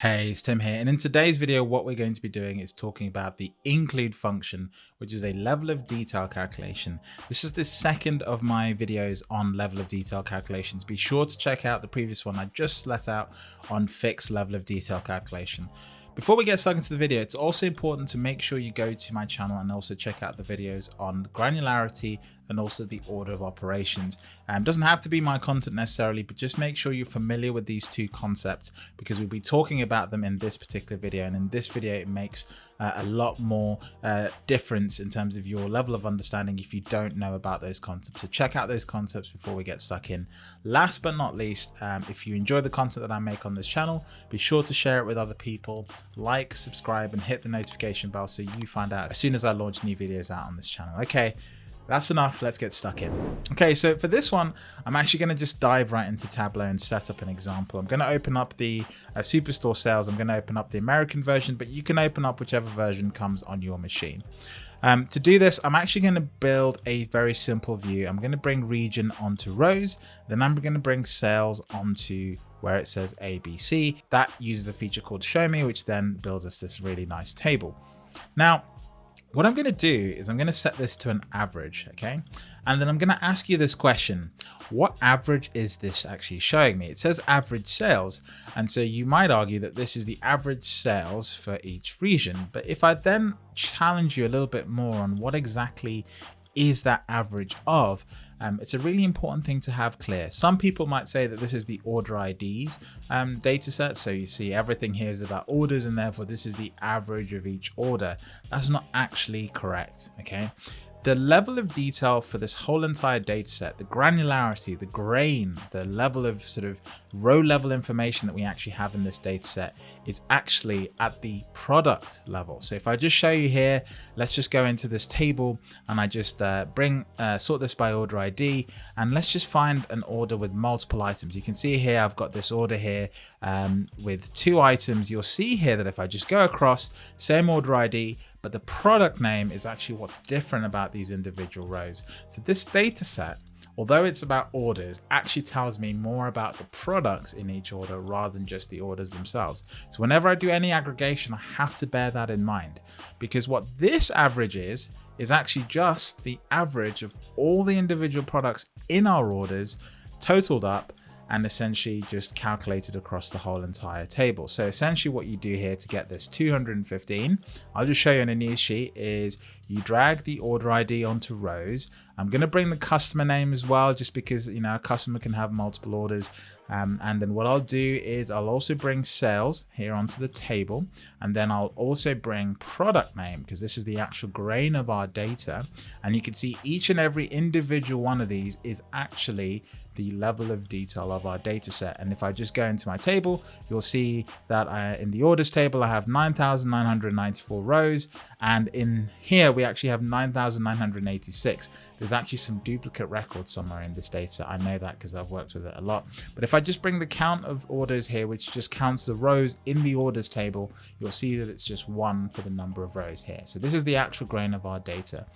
Hey, it's Tim here, and in today's video, what we're going to be doing is talking about the include function, which is a level of detail calculation. This is the second of my videos on level of detail calculations. Be sure to check out the previous one I just let out on fixed level of detail calculation. Before we get stuck into the video, it's also important to make sure you go to my channel and also check out the videos on granularity and also the order of operations. Um, doesn't have to be my content necessarily, but just make sure you're familiar with these two concepts because we'll be talking about them in this particular video. And in this video, it makes uh, a lot more uh, difference in terms of your level of understanding if you don't know about those concepts. So check out those concepts before we get stuck in. Last but not least, um, if you enjoy the content that I make on this channel, be sure to share it with other people, like, subscribe, and hit the notification bell so you find out as soon as I launch new videos out on this channel. Okay, that's enough. Let's get stuck in. Okay, so for this one, I'm actually going to just dive right into Tableau and set up an example. I'm going to open up the uh, Superstore sales. I'm going to open up the American version, but you can open up whichever version comes on your machine. Um, to do this, I'm actually going to build a very simple view. I'm going to bring region onto rows. Then I'm going to bring sales onto where it says ABC. That uses a feature called show me, which then builds us this really nice table. Now, what I'm going to do is I'm going to set this to an average, okay? And then I'm going to ask you this question. What average is this actually showing me? It says average sales. And so you might argue that this is the average sales for each region. But if I then challenge you a little bit more on what exactly is that average of, um, it's a really important thing to have clear. Some people might say that this is the order IDs um, data set. So you see everything here is about orders and therefore this is the average of each order. That's not actually correct. Okay the level of detail for this whole entire data set, the granularity, the grain, the level of sort of row level information that we actually have in this data set is actually at the product level. So if I just show you here, let's just go into this table and I just uh, bring uh, sort this by order ID and let's just find an order with multiple items. You can see here I've got this order here um, with two items. You'll see here that if I just go across same order ID, but the product name is actually what's different about these individual rows. So this data set, although it's about orders, actually tells me more about the products in each order rather than just the orders themselves. So whenever I do any aggregation, I have to bear that in mind because what this average is, is actually just the average of all the individual products in our orders totaled up and essentially just calculated across the whole entire table. So essentially what you do here to get this 215, I'll just show you on a new sheet is you drag the order ID onto rows. I'm going to bring the customer name as well, just because, you know, a customer can have multiple orders. Um, and then what I'll do is I'll also bring sales here onto the table. And then I'll also bring product name because this is the actual grain of our data. And you can see each and every individual one of these is actually the level of detail of our data set. And if I just go into my table, you'll see that I, in the orders table, I have 9,994 rows. And in here, we actually have 9,986. There's actually some duplicate records somewhere in this data. I know that because I've worked with it a lot. But if I just bring the count of orders here, which just counts the rows in the orders table, you'll see that it's just one for the number of rows here. So this is the actual grain of our data.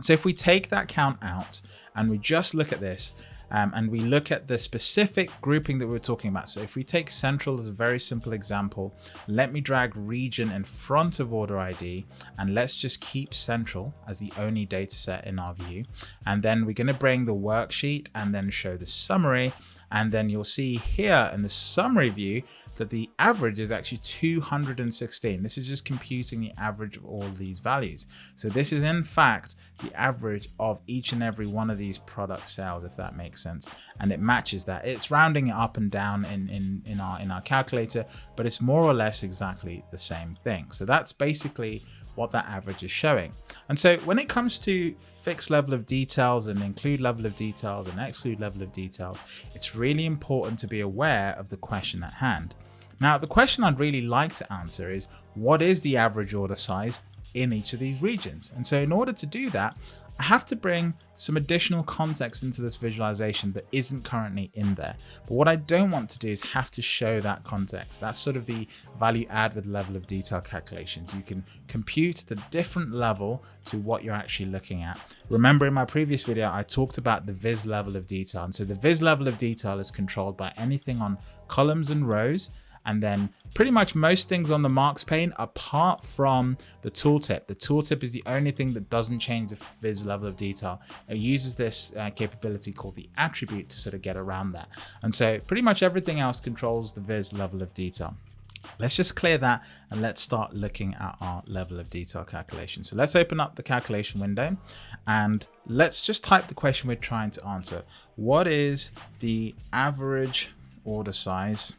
So if we take that count out and we just look at this, um, and we look at the specific grouping that we are talking about. So if we take central as a very simple example, let me drag region in front of order ID and let's just keep central as the only data set in our view. And then we're going to bring the worksheet and then show the summary and then you'll see here in the summary view that the average is actually 216. This is just computing the average of all these values. So this is in fact the average of each and every one of these product sales, if that makes sense. And it matches that. It's rounding it up and down in, in, in, our, in our calculator, but it's more or less exactly the same thing. So that's basically what that average is showing. And so when it comes to fixed level of details and include level of details and exclude level of details, it's really important to be aware of the question at hand. Now, the question I'd really like to answer is what is the average order size in each of these regions? And so in order to do that, I have to bring some additional context into this visualization that isn't currently in there. But what I don't want to do is have to show that context. That's sort of the value add with level of detail calculations. You can compute the different level to what you're actually looking at. Remember in my previous video, I talked about the viz level of detail. And so the viz level of detail is controlled by anything on columns and rows and then pretty much most things on the marks pane apart from the tooltip. The tooltip is the only thing that doesn't change the viz level of detail. It uses this uh, capability called the attribute to sort of get around that. And so pretty much everything else controls the viz level of detail. Let's just clear that and let's start looking at our level of detail calculation. So let's open up the calculation window and let's just type the question we're trying to answer. What is the average order size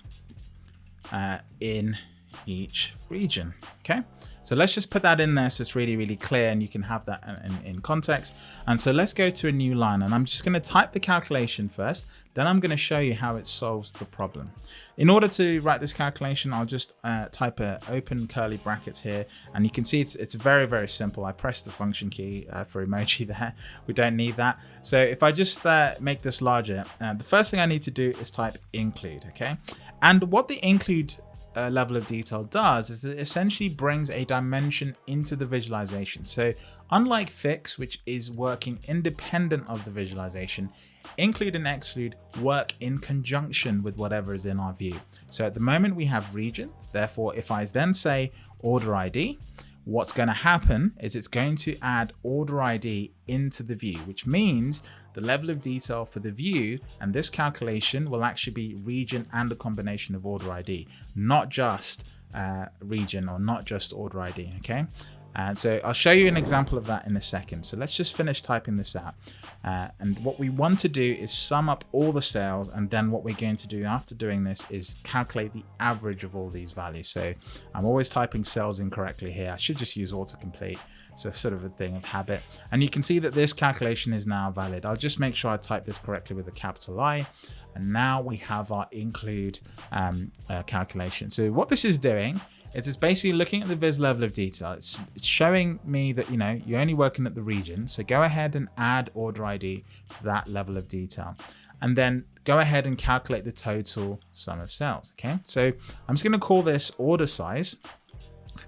uh, in each region? Okay, so let's just put that in there so it's really, really clear and you can have that in, in context. And so let's go to a new line and I'm just going to type the calculation first. Then I'm going to show you how it solves the problem. In order to write this calculation, I'll just uh, type a open curly brackets here and you can see it's, it's very, very simple. I press the function key uh, for emoji there. We don't need that. So if I just uh, make this larger, uh, the first thing I need to do is type include, okay? And what the include uh, level of detail does is it essentially brings a dimension into the visualization. So unlike fix, which is working independent of the visualization, include and exclude work in conjunction with whatever is in our view. So at the moment we have regions. Therefore, if I then say order ID, what's going to happen is it's going to add order ID into the view, which means the level of detail for the view and this calculation will actually be region and a combination of order ID, not just uh, region or not just order ID, okay? And so I'll show you an example of that in a second. So let's just finish typing this out. Uh, and what we want to do is sum up all the sales. And then what we're going to do after doing this is calculate the average of all these values. So I'm always typing cells incorrectly here. I should just use autocomplete. It's a sort of a thing of habit. And you can see that this calculation is now valid. I'll just make sure I type this correctly with a capital I. And now we have our include um, uh, calculation. So what this is doing it's just basically looking at the viz level of detail. It's, it's showing me that, you know, you're only working at the region. So go ahead and add order ID to that level of detail. And then go ahead and calculate the total sum of cells. Okay, so I'm just going to call this order size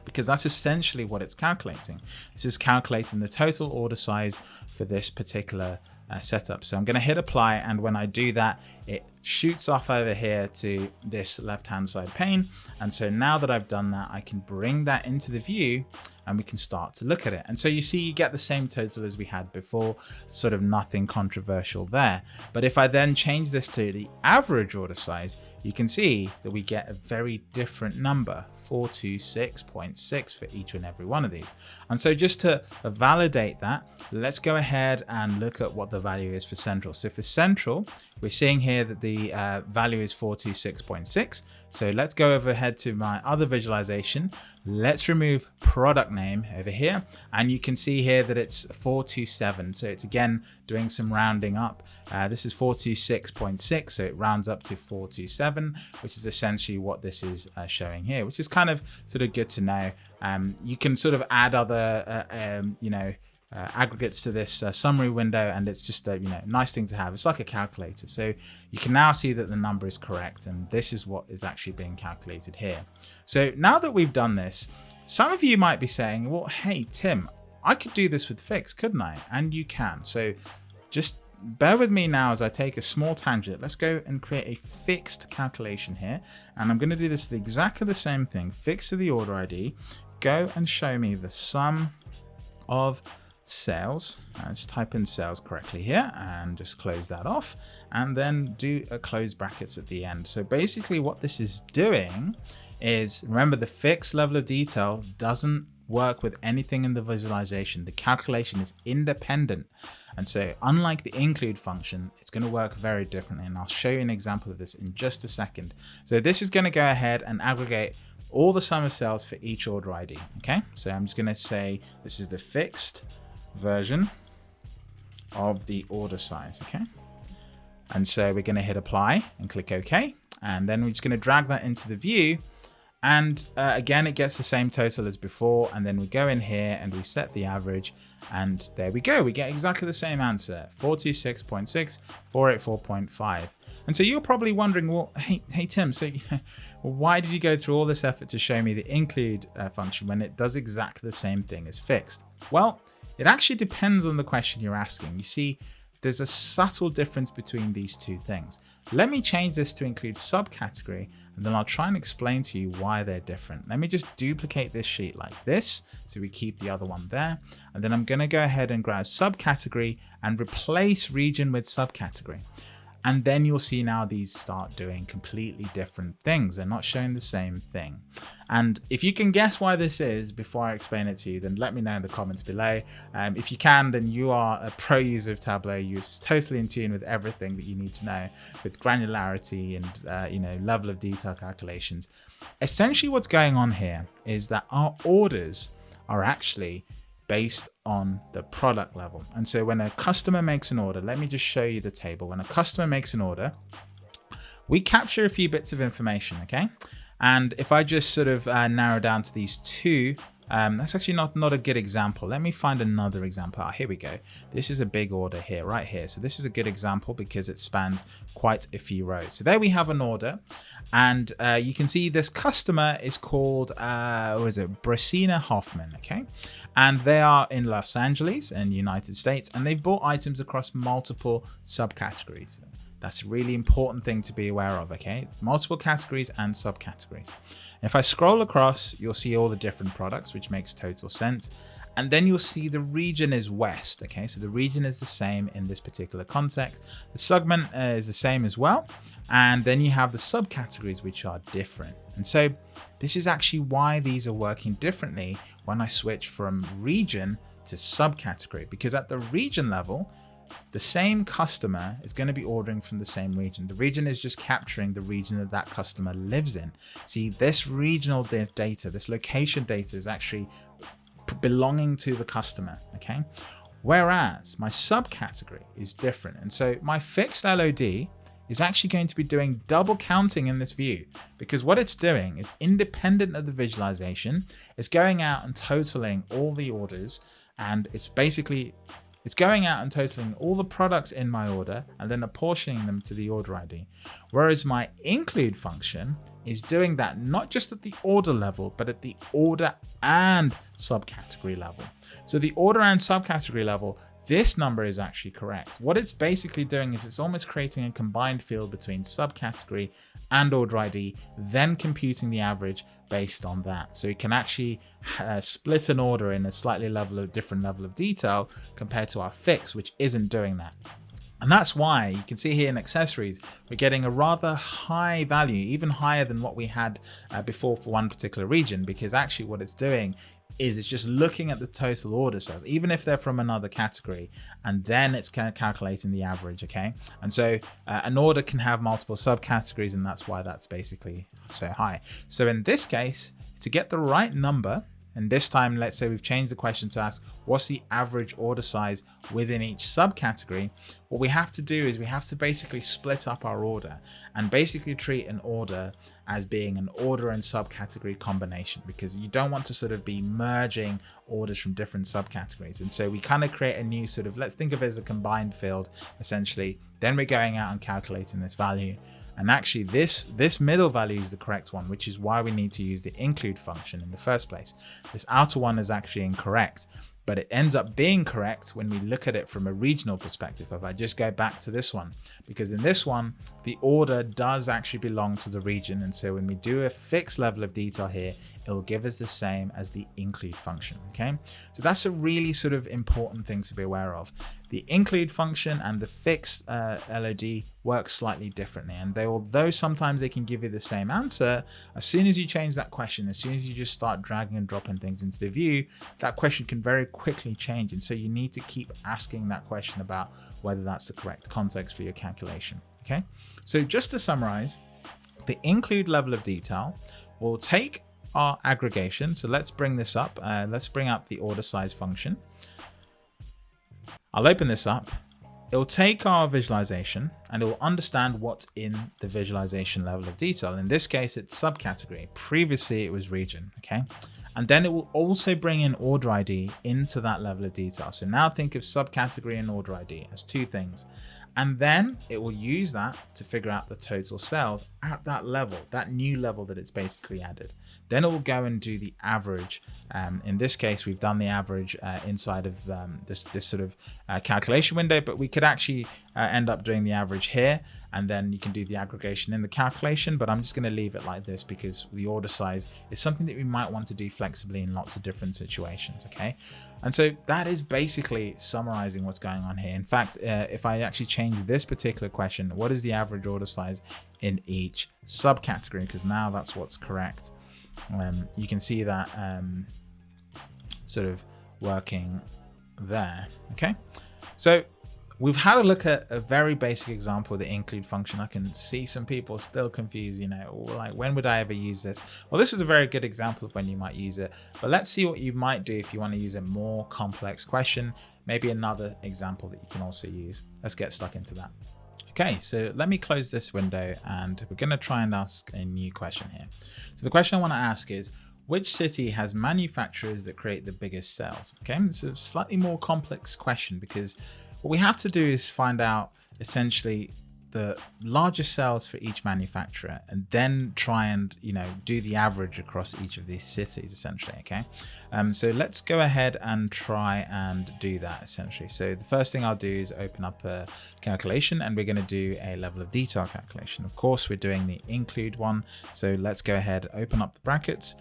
because that's essentially what it's calculating. This is calculating the total order size for this particular uh, setup. So I'm going to hit apply and when I do that, it shoots off over here to this left hand side pane. And so now that I've done that, I can bring that into the view and we can start to look at it. And so you see, you get the same total as we had before, sort of nothing controversial there. But if I then change this to the average order size, you can see that we get a very different number, 426.6 for each and every one of these. And so just to validate that, let's go ahead and look at what the value is for central. So for central, we're seeing here that the uh, value is 426.6. So let's go overhead to my other visualization. Let's remove product name over here. And you can see here that it's 427. So it's again doing some rounding up. Uh, this is 426.6. So it rounds up to 427, which is essentially what this is uh, showing here, which is kind of sort of good to know. Um, you can sort of add other, uh, um, you know, uh, aggregates to this uh, summary window and it's just a you know nice thing to have. It's like a calculator. So you can now see that the number is correct and this is what is actually being calculated here. So now that we've done this some of you might be saying well hey Tim I could do this with fix couldn't I? And you can. So just bear with me now as I take a small tangent. Let's go and create a fixed calculation here and I'm going to do this the exactly the same thing. Fix to the order ID go and show me the sum of sales. Let's uh, type in sales correctly here and just close that off and then do a close brackets at the end. So basically what this is doing is remember the fixed level of detail doesn't work with anything in the visualization. The calculation is independent. And so unlike the include function, it's going to work very differently. And I'll show you an example of this in just a second. So this is going to go ahead and aggregate all the sum of cells for each order ID. Okay, so I'm just going to say this is the fixed version of the order size, okay? And so we're going to hit apply and click OK. And then we're just going to drag that into the view. And uh, again, it gets the same total as before. And then we go in here and we set the average. And there we go. We get exactly the same answer, 426.6, 484.5. And so you're probably wondering, well, hey, hey Tim, so why did you go through all this effort to show me the include uh, function when it does exactly the same thing as fixed? Well, it actually depends on the question you're asking. You see, there's a subtle difference between these two things. Let me change this to include subcategory, then I'll try and explain to you why they're different. Let me just duplicate this sheet like this, so we keep the other one there, and then I'm gonna go ahead and grab subcategory and replace region with subcategory. And then you'll see now these start doing completely different things. They're not showing the same thing. And if you can guess why this is before I explain it to you, then let me know in the comments below. Um, if you can, then you are a pro user of Tableau. You're totally in tune with everything that you need to know with granularity and uh, you know level of detail calculations. Essentially what's going on here is that our orders are actually based on the product level. And so when a customer makes an order, let me just show you the table. When a customer makes an order, we capture a few bits of information, okay? And if I just sort of uh, narrow down to these two um, that's actually not, not a good example. Let me find another example. Oh, here we go. This is a big order here, right here. So this is a good example because it spans quite a few rows. So there we have an order and uh, you can see this customer is called, uh, what is it, Brosina Hoffman, okay? And they are in Los Angeles in United States and they've bought items across multiple subcategories. That's a really important thing to be aware of, okay? Multiple categories and subcategories. If I scroll across, you'll see all the different products, which makes total sense. And then you'll see the region is West, okay? So the region is the same in this particular context. The segment uh, is the same as well. And then you have the subcategories, which are different. And so this is actually why these are working differently when I switch from region to subcategory, because at the region level, the same customer is going to be ordering from the same region. The region is just capturing the region that that customer lives in. See, this regional data, this location data is actually belonging to the customer, okay? Whereas my subcategory is different. And so my fixed LOD is actually going to be doing double counting in this view because what it's doing is independent of the visualization, it's going out and totaling all the orders and it's basically it's going out and totaling all the products in my order and then apportioning them to the order ID. Whereas my include function is doing that not just at the order level, but at the order and subcategory level. So the order and subcategory level this number is actually correct. What it's basically doing is it's almost creating a combined field between subcategory and order ID, then computing the average based on that. So you can actually uh, split an order in a slightly level of different level of detail compared to our fix, which isn't doing that. And that's why you can see here in accessories, we're getting a rather high value, even higher than what we had uh, before for one particular region, because actually what it's doing is it's just looking at the total order sales, even if they're from another category, and then it's kind of calculating the average, okay? And so uh, an order can have multiple subcategories, and that's why that's basically so high. So in this case, to get the right number, and this time, let's say we've changed the question to ask, what's the average order size within each subcategory? What we have to do is we have to basically split up our order and basically treat an order as being an order and subcategory combination because you don't want to sort of be merging orders from different subcategories. And so we kind of create a new sort of, let's think of it as a combined field, essentially. Then we're going out and calculating this value. And actually this, this middle value is the correct one, which is why we need to use the include function in the first place. This outer one is actually incorrect but it ends up being correct when we look at it from a regional perspective. If I just go back to this one, because in this one, the order does actually belong to the region. And so when we do a fixed level of detail here, it will give us the same as the include function. Okay, so that's a really sort of important thing to be aware of. The include function and the fixed uh, LOD work slightly differently. And they, although sometimes they can give you the same answer, as soon as you change that question, as soon as you just start dragging and dropping things into the view, that question can very quickly change. And so you need to keep asking that question about whether that's the correct context for your calculation. Okay, so just to summarize, the include level of detail will take our aggregation. So let's bring this up. Uh, let's bring up the order size function. I'll open this up. It'll take our visualization and it will understand what's in the visualization level of detail. In this case, it's subcategory. Previously, it was region, okay? And then it will also bring in order ID into that level of detail. So now think of subcategory and order ID as two things. And then it will use that to figure out the total sales at that level, that new level that it's basically added. Then it will go and do the average. Um, in this case, we've done the average uh, inside of um, this, this sort of uh, calculation window, but we could actually uh, end up doing the average here and then you can do the aggregation in the calculation, but I'm just going to leave it like this because the order size is something that we might want to do flexibly in lots of different situations, okay? And so that is basically summarizing what's going on here. In fact, uh, if I actually change this particular question, what is the average order size in each subcategory? Because now that's what's correct. Um, you can see that um, sort of working there, okay? So We've had a look at a very basic example of the include function. I can see some people still confused, you know, like when would I ever use this? Well, this is a very good example of when you might use it, but let's see what you might do if you want to use a more complex question, maybe another example that you can also use. Let's get stuck into that. Okay, so let me close this window and we're going to try and ask a new question here. So the question I want to ask is, which city has manufacturers that create the biggest sales? Okay, it's a slightly more complex question because what we have to do is find out essentially the largest sales for each manufacturer and then try and you know do the average across each of these cities essentially okay? Um, so let's go ahead and try and do that essentially. So the first thing I'll do is open up a calculation and we're going to do a level of detail calculation. Of course we're doing the include one so let's go ahead open up the brackets.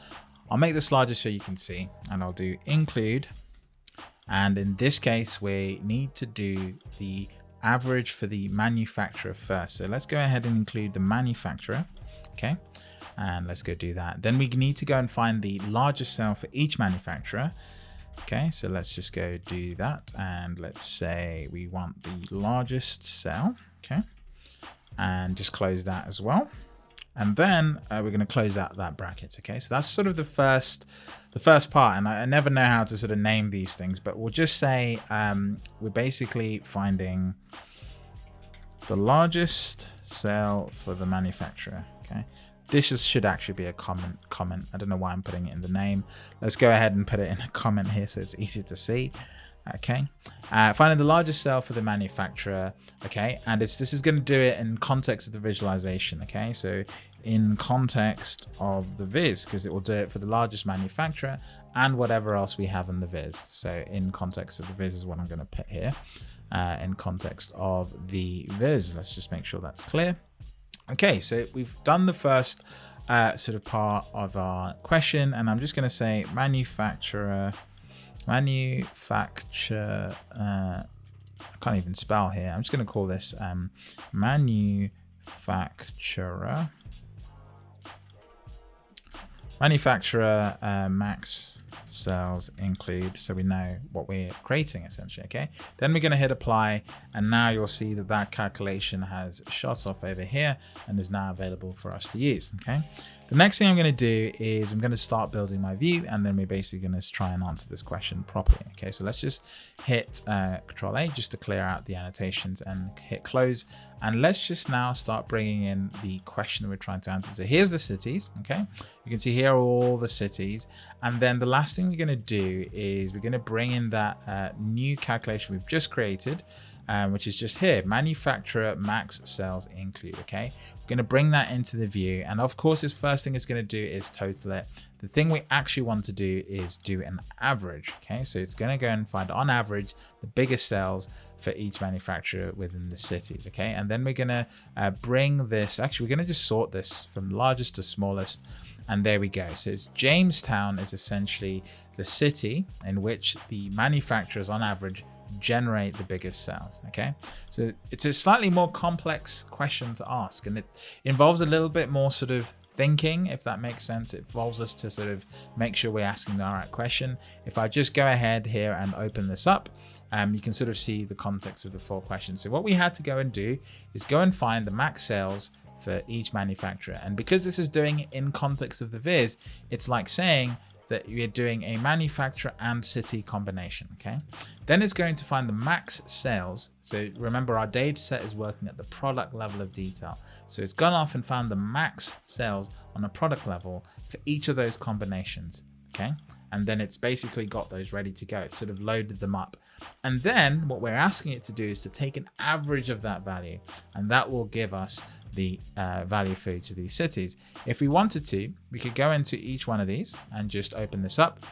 I'll make this larger so you can see and I'll do include. And in this case, we need to do the average for the manufacturer first. So let's go ahead and include the manufacturer. Okay. And let's go do that. Then we need to go and find the largest sale for each manufacturer. Okay, so let's just go do that. And let's say we want the largest cell. Okay. And just close that as well. And then uh, we're going to close out that bracket. Okay, so that's sort of the first the first part. And I, I, never know how to sort of name these things, but we'll just say um, we're basically finding the largest sale for the manufacturer. Okay, this is, should actually be a comment. Comment. I don't know why I'm putting it in the name. Let's go ahead and put it in a comment here so it's easy to see okay uh, finding the largest cell for the manufacturer okay and it's this is going to do it in context of the visualization okay so in context of the viz because it will do it for the largest manufacturer and whatever else we have in the viz. So in context of the viz is what i'm going to put here uh, in context of the viz. Let's just make sure that's clear. Okay so we've done the first uh, sort of part of our question and i'm just going to say manufacturer manufacture uh, I can't even spell here. I'm just going to call this um, manufacturer manufacturer uh, max cells include so we know what we're creating essentially okay? Then we're going to hit apply and now you'll see that that calculation has shot off over here and is now available for us to use okay the next thing I'm going to do is I'm going to start building my view and then we're basically going to try and answer this question properly. Okay, so let's just hit uh, Control A just to clear out the annotations and hit close. And let's just now start bringing in the question that we're trying to answer. So here's the cities. Okay, you can see here are all the cities. And then the last thing we're going to do is we're going to bring in that uh, new calculation we've just created um, which is just here, manufacturer max sales include, okay? We're gonna bring that into the view. And of course, this first thing it's gonna do is total it. The thing we actually want to do is do an average, okay? So it's gonna go and find on average, the biggest sales for each manufacturer within the cities, okay? And then we're gonna uh, bring this, actually we're gonna just sort this from largest to smallest, and there we go. So it's Jamestown is essentially the city in which the manufacturers on average generate the biggest sales okay? So it's a slightly more complex question to ask and it involves a little bit more sort of thinking if that makes sense. It involves us to sort of make sure we're asking the right question. If i just go ahead here and open this up um, you can sort of see the context of the four questions. So what we had to go and do is go and find the max sales for each manufacturer. And because this is doing in context of the viz it's like saying that you're doing a manufacturer and city combination, okay? Then it's going to find the max sales. So remember our data set is working at the product level of detail. So it's gone off and found the max sales on a product level for each of those combinations, okay? And then it's basically got those ready to go. It's sort of loaded them up. And then what we're asking it to do is to take an average of that value. And that will give us the uh, value for each of these cities. If we wanted to, we could go into each one of these and just open this up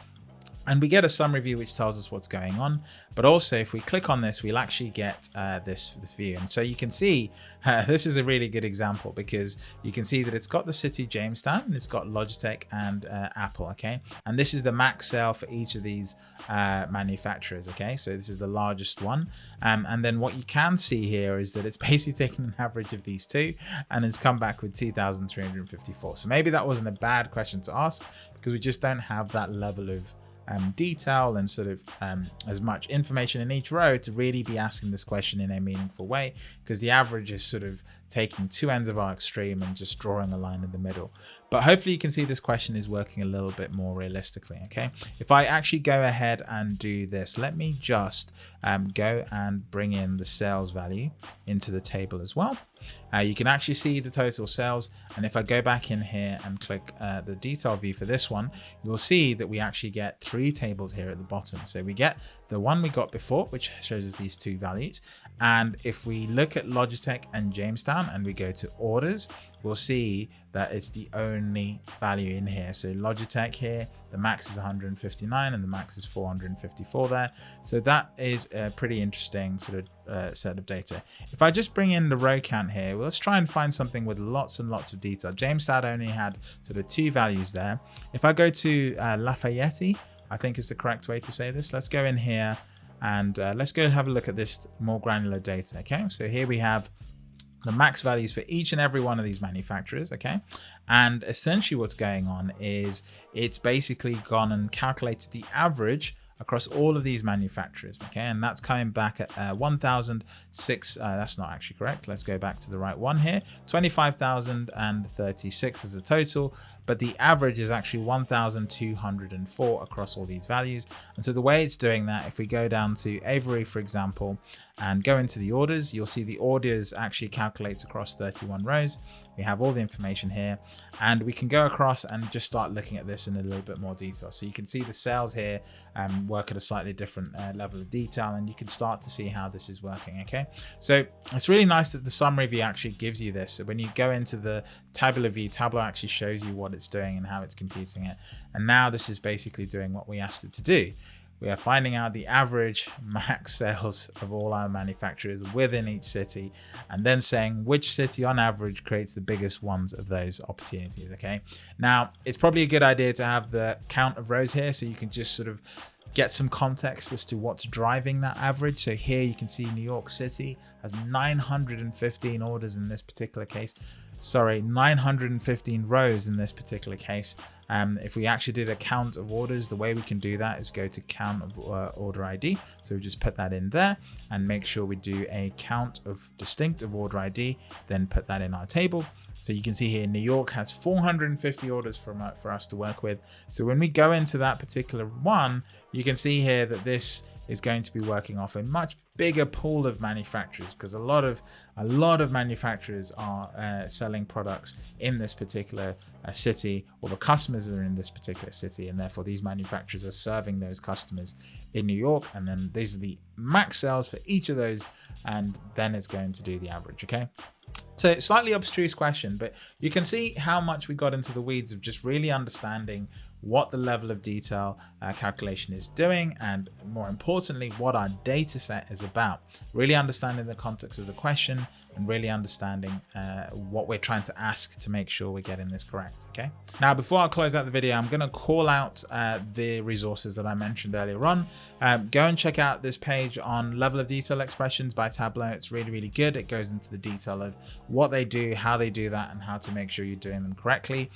and we get a summary view which tells us what's going on but also if we click on this we'll actually get uh, this this view. And so you can see uh, this is a really good example because you can see that it's got the city Jamestown and it's got Logitech and uh, Apple okay? And this is the max sale for each of these uh, manufacturers okay? So this is the largest one. Um, and then what you can see here is that it's basically taken an average of these two and has come back with 2354 so maybe that wasn't a bad question to ask because we just don't have that level of um, detail and sort of um, as much information in each row to really be asking this question in a meaningful way because the average is sort of taking two ends of our extreme and just drawing a line in the middle. But hopefully you can see this question is working a little bit more realistically, okay? If I actually go ahead and do this, let me just um, go and bring in the sales value into the table as well. Uh, you can actually see the total sales. And if I go back in here and click uh, the detail view for this one, you'll see that we actually get three tables here at the bottom. So we get the one we got before, which shows us these two values. And if we look at Logitech and Jamestown and we go to orders, we'll see that it's the only value in here. So Logitech here, the max is 159 and the max is 454 there. So that is a pretty interesting sort of uh, set of data. If I just bring in the row count here, well, let's try and find something with lots and lots of detail. Jamestown only had sort of two values there. If I go to uh, Lafayette, I think is the correct way to say this. Let's go in here and uh, let's go have a look at this more granular data. Okay, so here we have the max values for each and every one of these manufacturers okay? And essentially what's going on is it's basically gone and calculated the average across all of these manufacturers okay? And that's coming back at uh, 1006 uh, that's not actually correct. Let's go back to the right one here. 25,036 as a total but the average is actually 1,204 across all these values. And so the way it's doing that, if we go down to Avery, for example, and go into the orders, you'll see the orders actually calculates across 31 rows. We have all the information here and we can go across and just start looking at this in a little bit more detail. So you can see the sales here um, work at a slightly different uh, level of detail and you can start to see how this is working. Okay, so it's really nice that the summary view actually gives you this. So when you go into the tabular view, Tableau actually shows you what it's doing and how it's computing it. And now this is basically doing what we asked it to do. We are finding out the average max sales of all our manufacturers within each city and then saying which city on average creates the biggest ones of those opportunities. Okay. Now it's probably a good idea to have the count of rows here so you can just sort of get some context as to what's driving that average. So here you can see New York City has 915 orders in this particular case. Sorry, 915 rows in this particular case. Um, if we actually did a count of orders, the way we can do that is go to count of uh, order ID. So we just put that in there and make sure we do a count of distinctive order ID, then put that in our table. So you can see here, New York has 450 orders from, uh, for us to work with. So when we go into that particular one, you can see here that this is going to be working off a much bigger pool of manufacturers because a lot of a lot of manufacturers are uh, selling products in this particular uh, city or the customers are in this particular city and therefore these manufacturers are serving those customers in New York and then these are the max sales for each of those and then it's going to do the average okay? So slightly abstruse question, but you can see how much we got into the weeds of just really understanding what the level of detail uh, calculation is doing and more importantly what our data set is about. Really understanding the context of the question and really understanding uh, what we're trying to ask to make sure we're getting this correct okay? Now before i close out the video i'm going to call out uh, the resources that i mentioned earlier on. Um, go and check out this page on level of detail expressions by tableau. It's really really good. It goes into the detail of what they do how they do that and how to make sure you're doing them correctly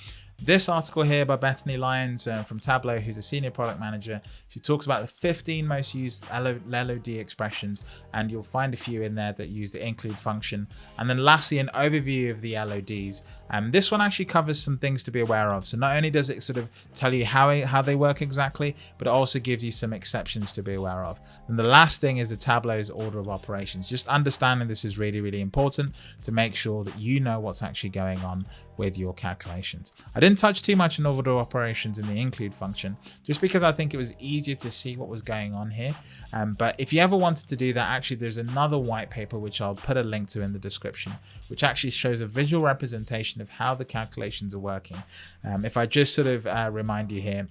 this article here by Bethany Lyons uh, from Tableau, who's a senior product manager, she talks about the 15 most used LOD expressions, and you'll find a few in there that use the include function. And then lastly, an overview of the LODs. Um, this one actually covers some things to be aware of. So not only does it sort of tell you how, how they work exactly, but it also gives you some exceptions to be aware of. And the last thing is the Tableau's order of operations. Just understanding this is really, really important to make sure that you know what's actually going on with your calculations. I didn't touch too much on order operations in the include function, just because I think it was easier to see what was going on here. Um, but if you ever wanted to do that, actually there's another white paper, which I'll put a link to in the description, which actually shows a visual representation of how the calculations are working. Um, if I just sort of uh, remind you here,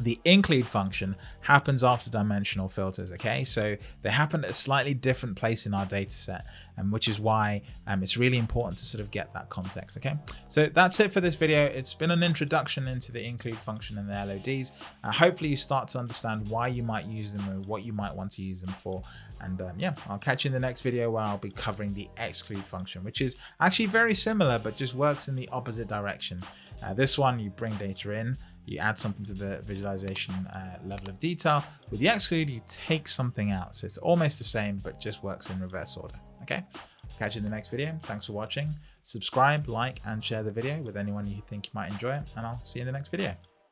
the include function happens after dimensional filters, okay? So they happen at a slightly different place in our data set, um, which is why um, it's really important to sort of get that context, okay? So that's it for this video. It's been an introduction into the include function and the LODs. Uh, hopefully you start to understand why you might use them or what you might want to use them for. And um, yeah, I'll catch you in the next video where I'll be covering the exclude function, which is actually very similar, but just works in the opposite direction. Uh, this one, you bring data in, you add something to the visualization uh, level of detail. With the exclude, you take something out. So it's almost the same, but just works in reverse order. Okay, catch you in the next video. Thanks for watching. Subscribe, like, and share the video with anyone you think might enjoy it. And I'll see you in the next video.